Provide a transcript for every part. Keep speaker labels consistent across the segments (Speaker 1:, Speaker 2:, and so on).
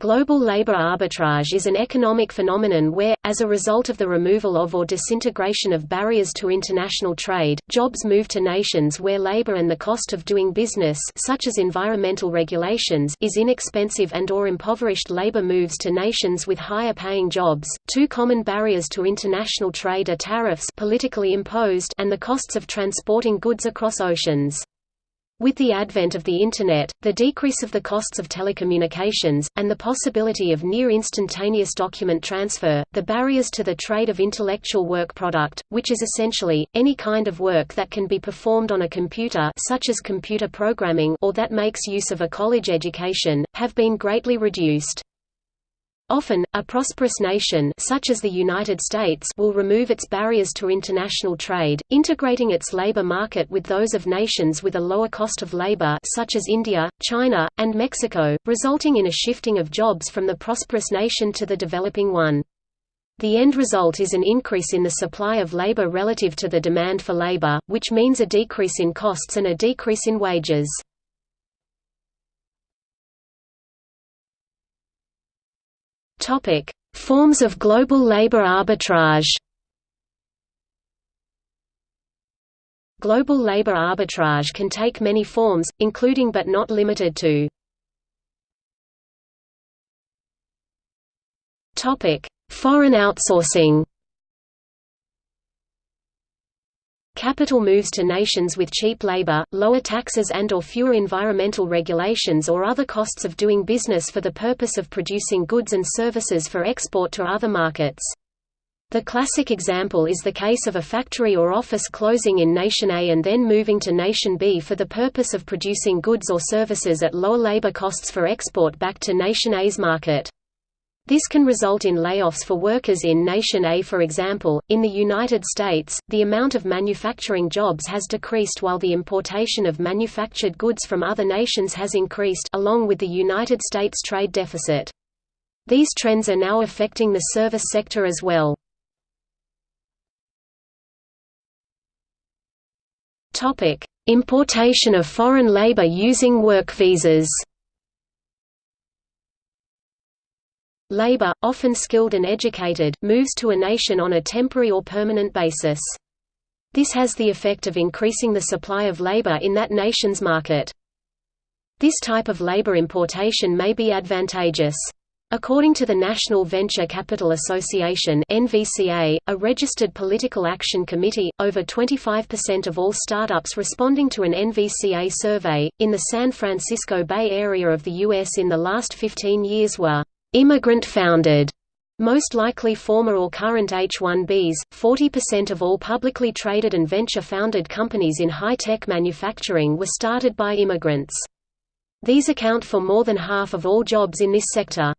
Speaker 1: Global labor arbitrage is an economic phenomenon where, as a result of the removal of or disintegration of barriers to international trade, jobs move to nations where labor and the cost of doing business such as environmental regulations is inexpensive and or impoverished labor moves to nations with higher paying jobs. Two common barriers to international trade are tariffs politically imposed and the costs of transporting goods across oceans. With the advent of the Internet, the decrease of the costs of telecommunications, and the possibility of near-instantaneous document transfer, the barriers to the trade of intellectual work product, which is essentially, any kind of work that can be performed on a computer such as computer programming or that makes use of a college education, have been greatly reduced. Often, a prosperous nation such as the United States will remove its barriers to international trade, integrating its labor market with those of nations with a lower cost of labor such as India, China, and Mexico, resulting in a shifting of jobs from the prosperous nation to the developing one. The end result is an increase in the supply of labor relative to the demand for labor, which means a decrease in costs and a decrease in wages. Topic: Forms of global labor arbitrage. Global labor arbitrage can take many forms, including but not limited to Topic: Foreign outsourcing. Capital moves to nations with cheap labor, lower taxes and or fewer environmental regulations or other costs of doing business for the purpose of producing goods and services for export to other markets. The classic example is the case of a factory or office closing in Nation A and then moving to Nation B for the purpose of producing goods or services at lower labor costs for export back to Nation A's market. This can result in layoffs for workers in Nation A for example, in the United States, the amount of manufacturing jobs has decreased while the importation of manufactured goods from other nations has increased along with the United States trade deficit. These trends are now affecting the service sector as well. Importation of foreign labor using work visas Labor, often skilled and educated, moves to a nation on a temporary or permanent basis. This has the effect of increasing the supply of labor in that nation's market. This type of labor importation may be advantageous. According to the National Venture Capital Association (NVCA), a registered political action committee, over 25% of all startups responding to an NVCA survey in the San Francisco Bay Area of the US in the last 15 years were immigrant-founded, most likely former or current H-1Bs, 40% of all publicly traded and venture-founded companies in high-tech manufacturing were started by immigrants. These account for more than half of all jobs in this sector.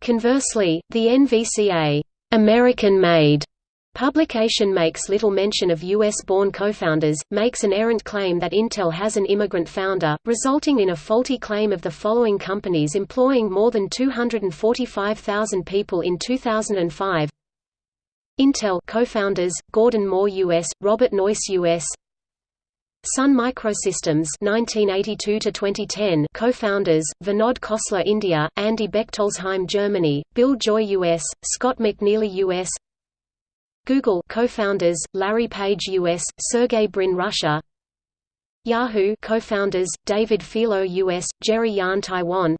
Speaker 1: Conversely, the NVCA American-made Publication makes little mention of U.S.-born co-founders, makes an errant claim that Intel has an immigrant founder, resulting in a faulty claim of the following companies employing more than 245,000 people in 2005 Intel co-founders, Gordon Moore U.S., Robert Noyce U.S., Sun Microsystems 1982 to 2010 co-founders Vinod Khosla India Andy Bechtolsheim Germany Bill Joy US Scott McNealy US Google co-founders, Larry Page US, Sergey Brin Russia. Yahoo co-founders, David Filo US, Jerry Yang Taiwan.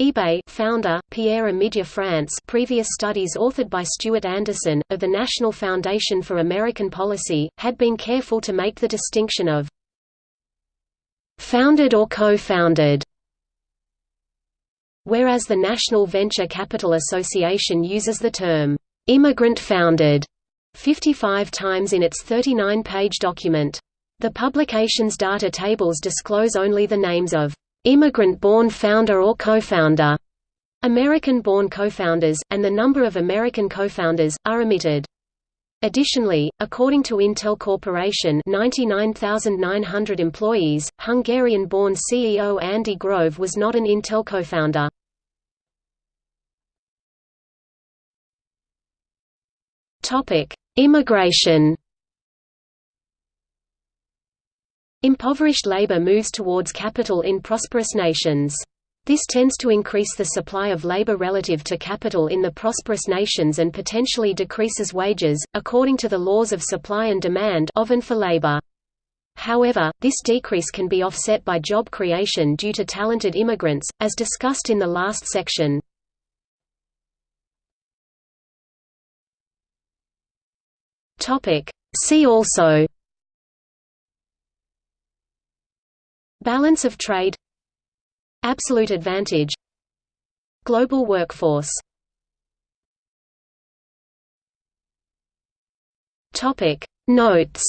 Speaker 1: eBay founder, Pierre Omidyar France previous studies authored by Stuart Anderson, of the National Foundation for American Policy, had been careful to make the distinction of founded or co-founded whereas the National Venture Capital Association uses the term immigrant founded 55 times in its 39-page document. The publication's data tables disclose only the names of immigrant-born founder or co-founder, American-born co-founders, and the number of American co-founders, are omitted. Additionally, according to Intel Corporation 99,900 employees, Hungarian-born CEO Andy Grove was not an Intel co-founder. Topic: Immigration. Impoverished labor moves towards capital in prosperous nations. This tends to increase the supply of labor relative to capital in the prosperous nations and potentially decreases wages, according to the laws of supply and demand often for labor. However, this decrease can be offset by job creation due to talented immigrants, as discussed in the last section. See also. Balance of trade. Absolute advantage. Global workforce. Topic. Notes